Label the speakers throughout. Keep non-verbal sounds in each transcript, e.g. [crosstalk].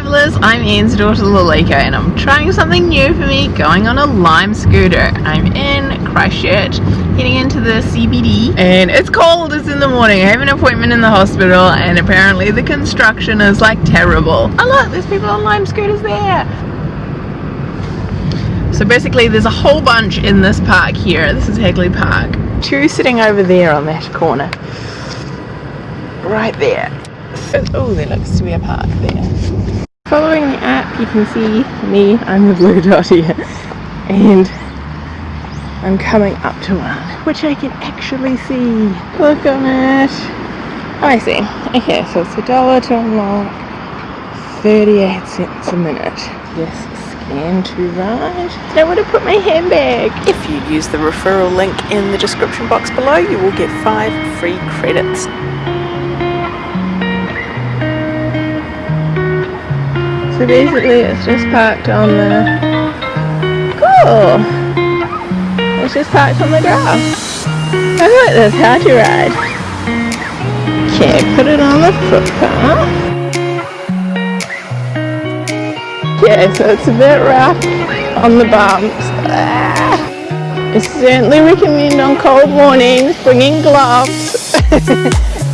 Speaker 1: travellers, I'm Ian's daughter Lalika and I'm trying something new for me, going on a Lime scooter. I'm in Christchurch, heading into the CBD and it's cold, it's in the morning. I have an appointment in the hospital and apparently the construction is like terrible. Oh look, there's people on Lime scooters there. So basically there's a whole bunch in this park here. This is Hagley Park. Two sitting over there on that corner. Right there. Oh, there looks to be a park there. Following the app, you can see me, I'm the blue dot here, and I'm coming up to one, which I can actually see. Look on it. Oh, I see. Okay, so it's a dollar to unlock, 38 cents a minute. Yes, scan to ride. Now want to put my handbag? If you use the referral link in the description box below, you will get five free credits. So basically it's just parked on the... Cool! It's just parked on the grass. I like this, how to ride. Okay, put it on the footpath. Okay, so it's a bit rough on the bumps. Ah. I certainly recommend on cold mornings bringing gloves [laughs]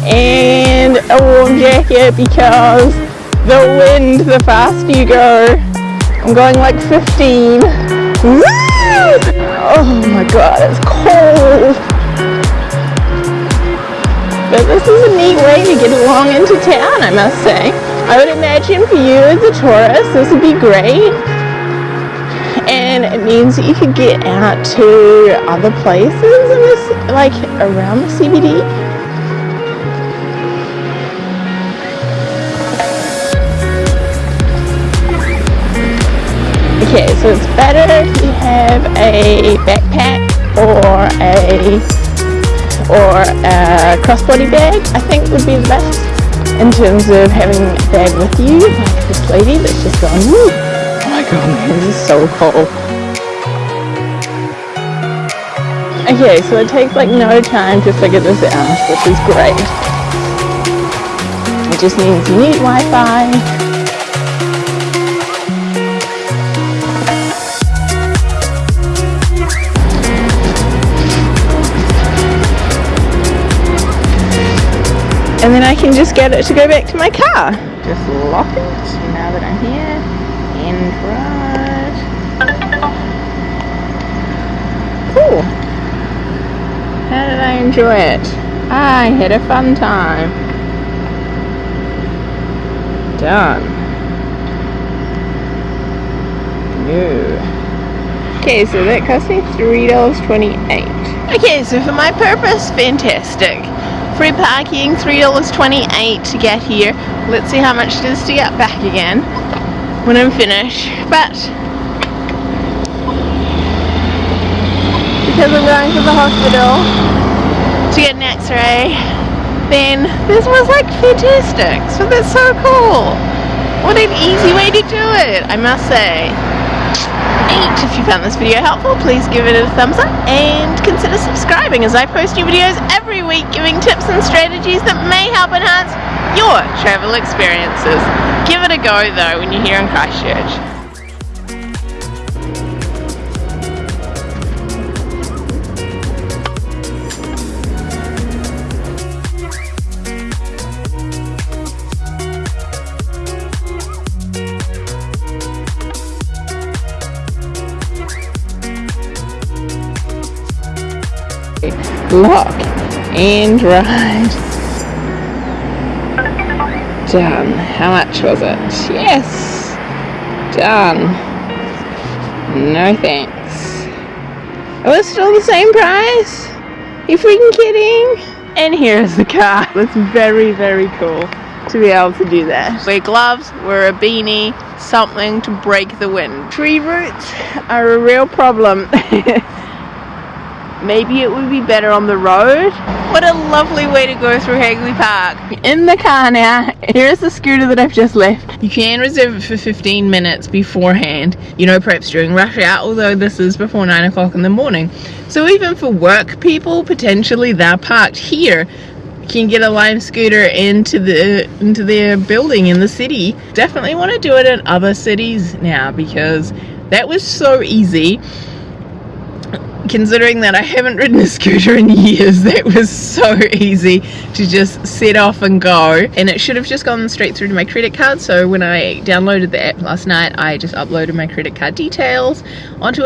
Speaker 1: and a warm jacket because the wind the faster you go. I'm going like 15. Woo! Oh my god, it's cold. But this is a neat way to get along into town, I must say. I would imagine for you as a tourist, this would be great. And it means that you could get out to other places in this, like around the CBD Okay, so it's better if you have a backpack or a or a crossbody bag, I think would be the best in terms of having a bag with you, like this lady that's just gone, Woo! oh my god man, [laughs] this is so cold. Okay, so it takes like no time to figure this out, which is great. It just means you need Wi-Fi, and then I can just get it to go back to my car. Just lock it now that I'm here and ride. Cool. How did I enjoy it? I had a fun time. Done. New. Okay, so that cost me $3.28. Okay, so for my purpose, fantastic. Free parking, $3.28 to get here. Let's see how much it is to get back again when I'm finished. But, because I'm going to the hospital to get an x-ray, then this was like fantastic. So that's so cool. What an easy way to do it, I must say. If you found this video helpful, please give it a thumbs up and consider subscribing as I post new videos every week tips and strategies that may help enhance your travel experiences. Give it a go though when you're here in Christchurch. lock and ride. Done. How much was it? Yes! Done. No thanks. Oh, it's still the same price? You freaking kidding? And here's the car. [laughs] That's very, very cool to be able to do that. Wear gloves, wear a beanie, something to break the wind. Tree roots are a real problem. [laughs] maybe it would be better on the road. What a lovely way to go through Hagley Park. In the car now. Here's the scooter that I've just left. You can reserve it for 15 minutes beforehand, you know, perhaps during rush hour, although this is before 9 o'clock in the morning. So even for work people, potentially they're parked here can get a lime scooter into the into their building in the city. Definitely want to do it in other cities now because that was so easy considering that I haven't ridden a scooter in years, that was so easy to just set off and go. And it should have just gone straight through to my credit card. So when I downloaded the app last night, I just uploaded my credit card details onto